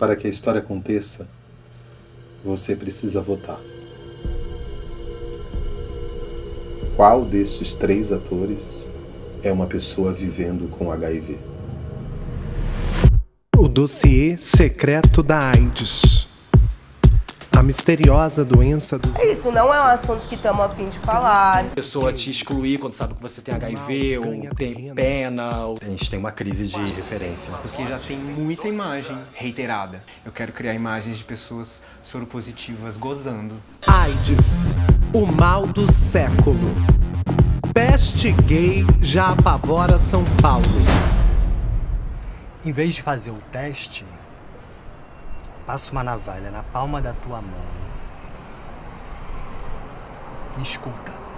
Para que a história aconteça, você precisa votar. Qual destes três atores é uma pessoa vivendo com HIV? O dossiê secreto da AIDS. A misteriosa doença do... É isso, não é um assunto que estamos a fim de falar. A pessoa te excluir quando sabe que você tem HIV ou tem pena. Ou... A gente tem uma crise de referência. Porque já tem muita imagem reiterada. Eu quero criar imagens de pessoas soropositivas gozando. AIDS, o mal do século. Peste gay já apavora São Paulo. Em vez de fazer o teste, passa uma navalha na palma da tua mão e escuta.